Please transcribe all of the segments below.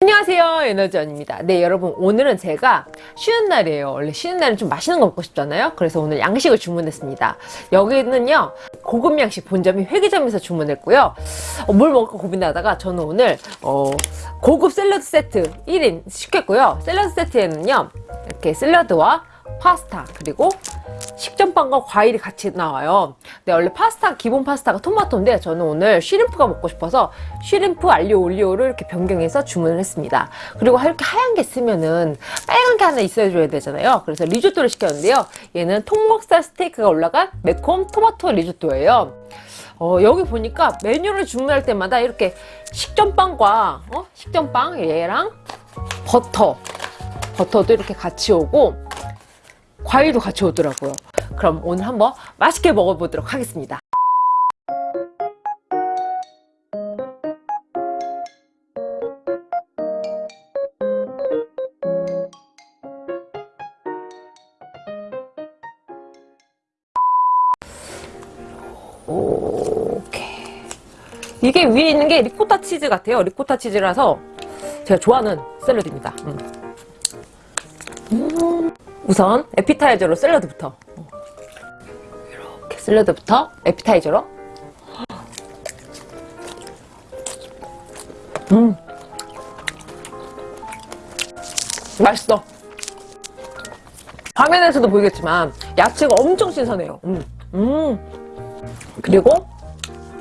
안녕하세요 에너지원입니다. 네 여러분 오늘은 제가 쉬는 날이에요. 원래 쉬는 날은 좀 맛있는 거 먹고 싶잖아요. 그래서 오늘 양식을 주문했습니다. 여기는요 고급 양식 본점이 회계점에서 주문했고요. 어, 뭘 먹을까 고민하다가 저는 오늘 어, 고급 샐러드 세트 1인 시켰고요. 샐러드 세트에는요 이렇게 샐러드와 파스타 그리고 식전빵과 과일이 같이 나와요. 근데 원래 파스타 기본 파스타가 토마토인데 저는 오늘 쉬림프가 먹고 싶어서 쉬림프 알리오 올리오를 이렇게 변경해서 주문을 했습니다. 그리고 이렇게 하얀 게 쓰면은 빨간 게 하나 있어야 줘야 되잖아요. 그래서 리조또를 시켰는데요. 얘는 통목살 스테이크가 올라간 매콤 토마토 리조또예요. 어, 여기 보니까 메뉴를 주문할 때마다 이렇게 식전빵과 어? 식전빵 얘랑 버터 버터도 이렇게 같이 오고 과일도 같이 오더라고요. 그럼 오늘 한번 맛있게 먹어보도록 하겠습니다. 이게 위에 있는 게 리코타 치즈 같아요. 리코타 치즈라서 제가 좋아하는 샐러드입니다. 음. 음. 우선 에피타이저로 샐러드부터. 이렇게 샐러드부터? 에피타이저로? 음. 맛있어. 화면에서도 보이겠지만 야채가 엄청 신선해요. 음. 음. 그리고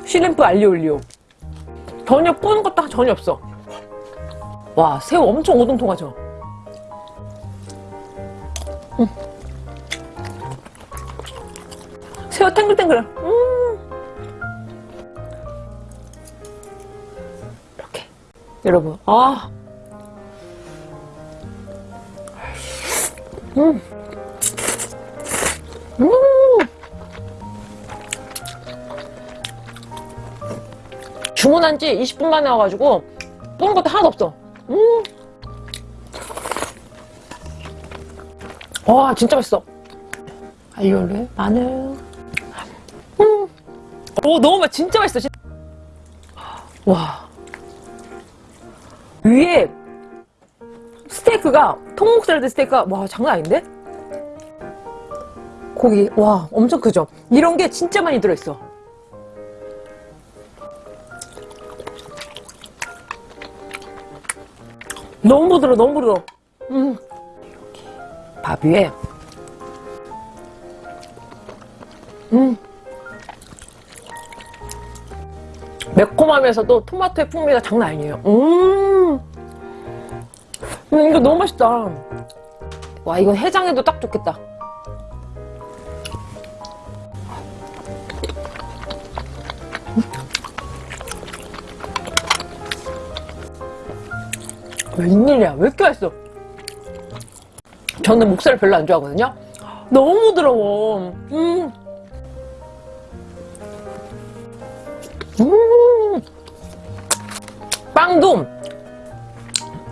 쉬림프 알리올리오. 전혀 뿌는 것도 전혀 없어. 와 새우 엄청 오동통하죠 음. 새우 탱글탱글 음. 이렇게 여러분 아 음. 음. 주문한 지 20분 만에 와가지고 뿌는 것도 하나도 없어 음. 와 진짜 맛있어 알리올리 마늘 음. 오 너무 맛 진짜 맛있어 진짜. 와 위에 스테이크가 통목살드 스테이크가 와 장난 아닌데? 고기 와 엄청 크죠? 이런 게 진짜 많이 들어있어 너무 부드러워 너무 부드러워 음. 밥 위에. 음. 매콤하면서도 토마토의 풍미가 장난 아니에요. 음, 음 이거 너무 맛있다. 와 이거 해장에도 딱 좋겠다. 웬일이야 왜 이렇게 맛있어 저는 목살을 별로 안 좋아하거든요 너무 부드러워 음. 음. 빵도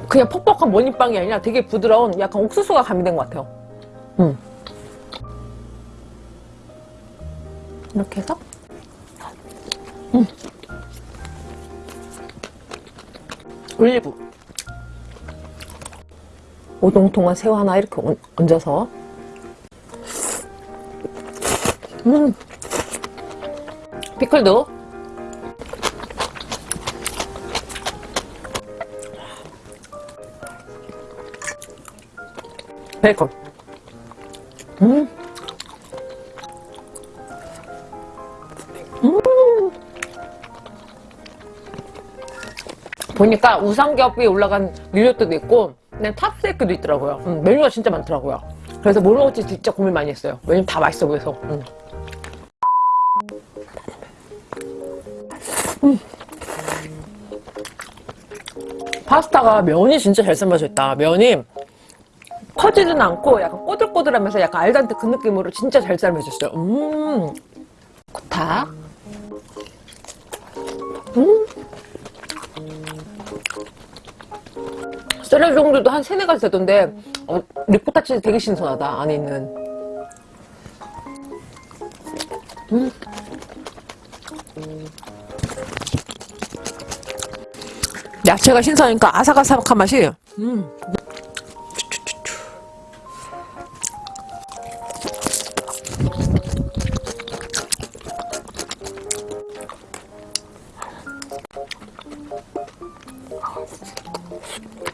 그냥 퍽퍽한 머니빵이 아니라 되게 부드러운 약간 옥수수가 가미된 것 같아요 음. 이렇게 해서 음. 올리브 오동통한 새우 하나 이렇게 얹어서 음 피클도 베이컨 음. 음. 보니까 우삼겹 위에 올라간 밀려도 있고 그냥 탑스테이크도 있더라고요. 음, 메뉴가 진짜 많더라고요. 그래서 뭘 먹을지 진짜 고민 많이 했어요. 왜냐면 다 맛있어 보여서. 음. 음. 파스타가 면이 진짜 잘 삶아져 있다. 면이 커지진 않고 약간 꼬들꼬들하면서 약간 알단테 그 느낌으로 진짜 잘 삶아졌어요. 음. 코타. 음 샐러드 종류도 한 세네 가지 되던데 어, 리코타 치즈 되게 신선하다 안에 있는 음. 야채가 신선하니까 아삭아삭한 맛이 음.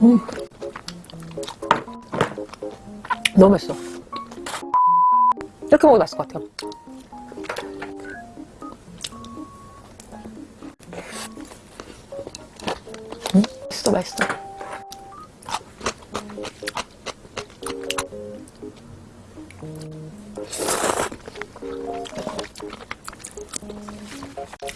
음. 너무 맛있어. 이렇게 먹어도 맛있을 것 같아요. 음, 맛있어, 맛있어.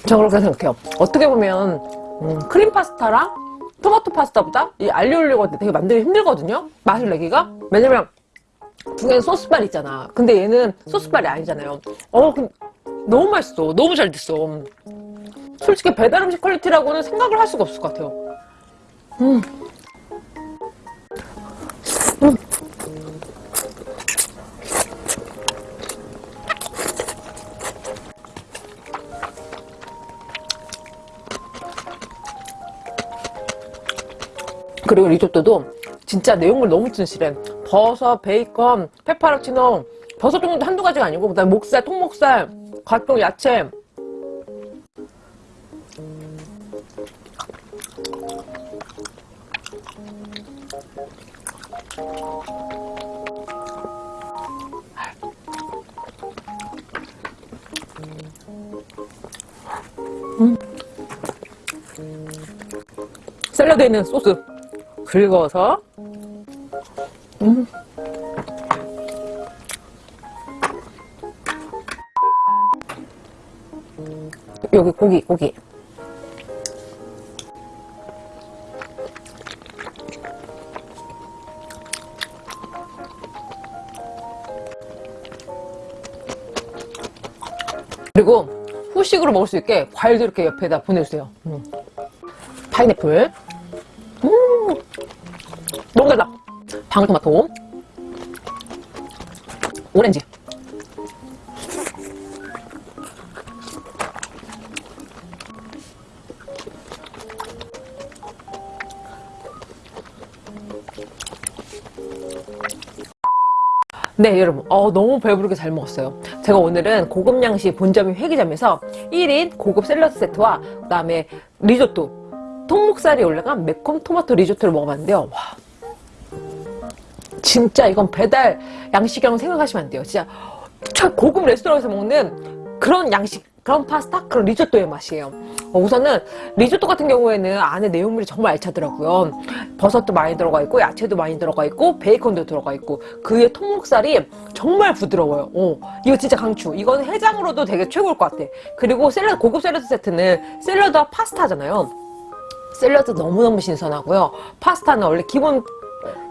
저 그렇게 생각해요. 어떻게 보면 음, 크림 파스타랑 토마토 파스타보다 이 알리올리오가 되게 만들기 힘들거든요. 맛을 내기가. 왜냐면 두 개는 소스발 있잖아. 근데 얘는 소스발이 아니잖아요. 어, 근 너무 맛있어. 너무 잘 됐어. 솔직히 배달 음식 퀄리티라고는 생각을 할 수가 없을 것 같아요. 음. 음. 그리고 리조또도 진짜 내용물 너무 진실해. 버섯, 베이컨, 페퍼로치노, 버섯 종류도 한두 가지가 아니고 그다음에 목살, 통목살, 각종 야채. 음. 샐러드에 있는 소스 긁어서 음. 여기 고기 고기 그리고 후식으로 먹을 수 있게 과일도 이렇게 옆에다 보내주세요 음. 파인애플 음 너무 달다. 방울토마토. 오렌지. 네 여러분. 어, 너무 배부르게 잘 먹었어요. 제가 오늘은 고급 양식 본점이 회기점에서 1인 고급 샐러드 세트와 그 다음에 리조또 통목살이 올라간 매콤 토마토 리조또를 먹어봤는데요. 와, 진짜 이건 배달 양식이라고 생각하시면 안 돼요. 진짜 참 고급 레스토랑에서 먹는 그런 양식 그런 파스타 그런 리조또의 맛이에요. 어, 우선은 리조또 같은 경우에는 안에 내용물이 정말 알차더라고요. 버섯도 많이 들어가 있고 야채도 많이 들어가 있고 베이컨도 들어가 있고 그 위에 통목살이 정말 부드러워요. 어, 이거 진짜 강추. 이거는 해장으로도 되게 최고일 것 같아. 그리고 샐러드 고급 샐러드 세트는 샐러드와 파스타잖아요. 샐러드 너무너무 신선하고요. 파스타는 원래 기본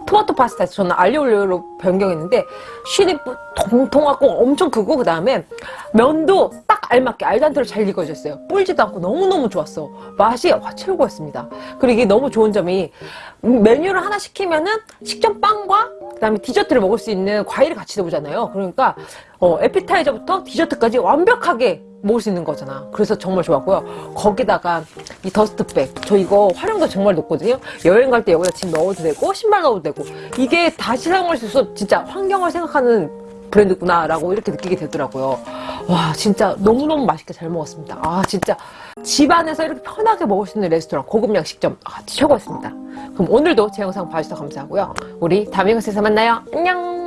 토마토 파스타에서 저는 알리올리오로 변경했는데 쉬리프 통통하고 엄청 크고 그 다음에 면도 딱 알맞게 알단테로 잘 익어졌어요. 불지도 않고 너무너무 좋았어. 맛이 와 최고였습니다. 그리고 이게 너무 좋은 점이 메뉴를 하나 시키면은 식전빵과 그 다음에 디저트를 먹을 수 있는 과일을 같이 넣어보잖아요. 그러니까 어, 에피타이저부터 디저트까지 완벽하게 먹을 수 있는 거잖아. 그래서 정말 좋았고요. 거기다가 이 더스트백. 저 이거 활용도 정말 높거든요. 여행 갈 때 여기다 짐 넣어도 되고 신발 넣어도 되고. 이게 다시 사용할 수 있어 진짜 환경을 생각하는 브랜드구나 라고 이렇게 느끼게 되더라고요. 와 진짜 너무너무 맛있게 잘 먹었습니다. 아 진짜 집안에서 이렇게 편하게 먹을 수 있는 레스토랑 고급 양식점. 아, 최고였습니다. 그럼 오늘도 제 영상 봐주셔서 감사하고요. 우리 다음 영상에서 만나요. 안녕